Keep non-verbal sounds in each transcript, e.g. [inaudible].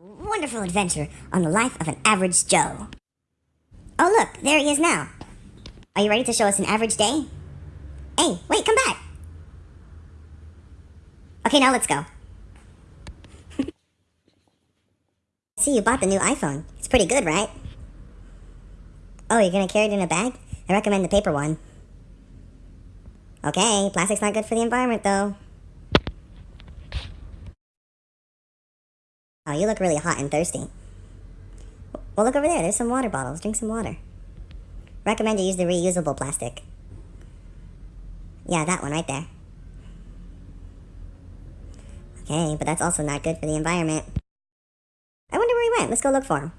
Wonderful adventure on the life of an average Joe. Oh, look, there he is now. Are you ready to show us an average day? Hey, wait, come back. Okay, now let's go. [laughs] See, you bought the new iPhone. It's pretty good, right? Oh, you're gonna carry it in a bag? I recommend the paper one. Okay, plastic's not good for the environment, though. Oh, you look really hot and thirsty. Well, look over there. There's some water bottles. Drink some water. Recommend you use the reusable plastic. Yeah, that one right there. Okay, but that's also not good for the environment. I wonder where he went. Let's go look for him.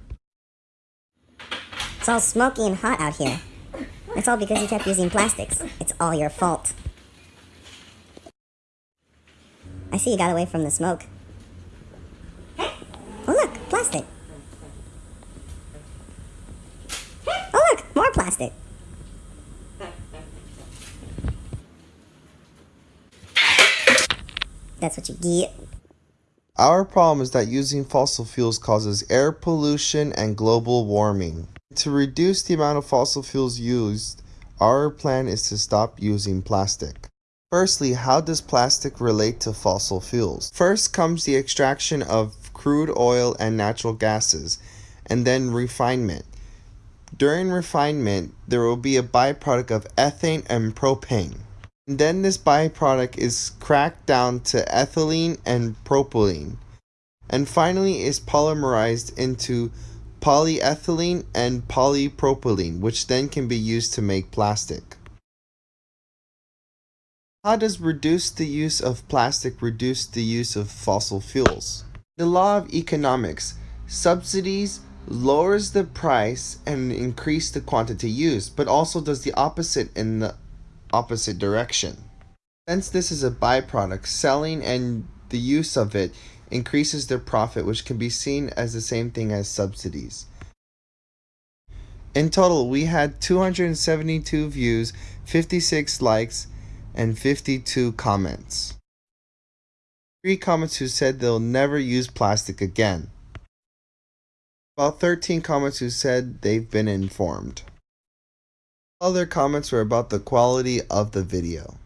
It's all smoky and hot out here. It's all because you kept using plastics. It's all your fault. I see you got away from the smoke. Plastic. Oh look, more plastic. That's what you get. Our problem is that using fossil fuels causes air pollution and global warming. To reduce the amount of fossil fuels used, our plan is to stop using plastic. Firstly, how does plastic relate to fossil fuels? First comes the extraction of crude oil and natural gases, and then refinement. During refinement, there will be a byproduct of ethane and propane. And then this byproduct is cracked down to ethylene and propylene, and finally is polymerized into polyethylene and polypropylene, which then can be used to make plastic. How does reduce the use of plastic reduce the use of fossil fuels? The law of economics, subsidies lowers the price and increase the quantity used, but also does the opposite in the opposite direction. Since this is a byproduct, selling and the use of it increases their profit, which can be seen as the same thing as subsidies. In total, we had 272 views, 56 likes, and 52 comments. Three comments who said they'll never use plastic again. About 13 comments who said they've been informed. Other comments were about the quality of the video.